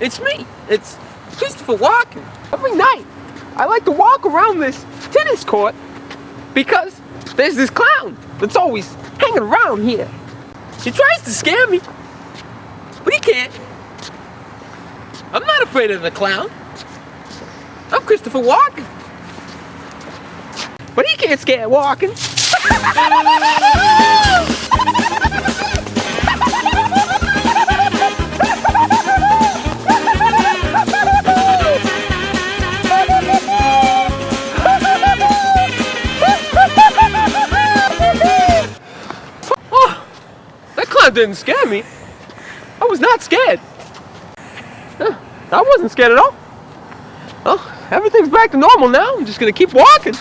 It's me. It's Christopher Walken. Every night, I like to walk around this tennis court because there's this clown that's always hanging around here. He tries to scare me, but he can't. I'm not afraid of the clown. I'm Christopher Walken. But he can't scare Walken. That clown didn't scare me. I was not scared. I wasn't scared at all. Well, everything's back to normal now. I'm just gonna keep walking.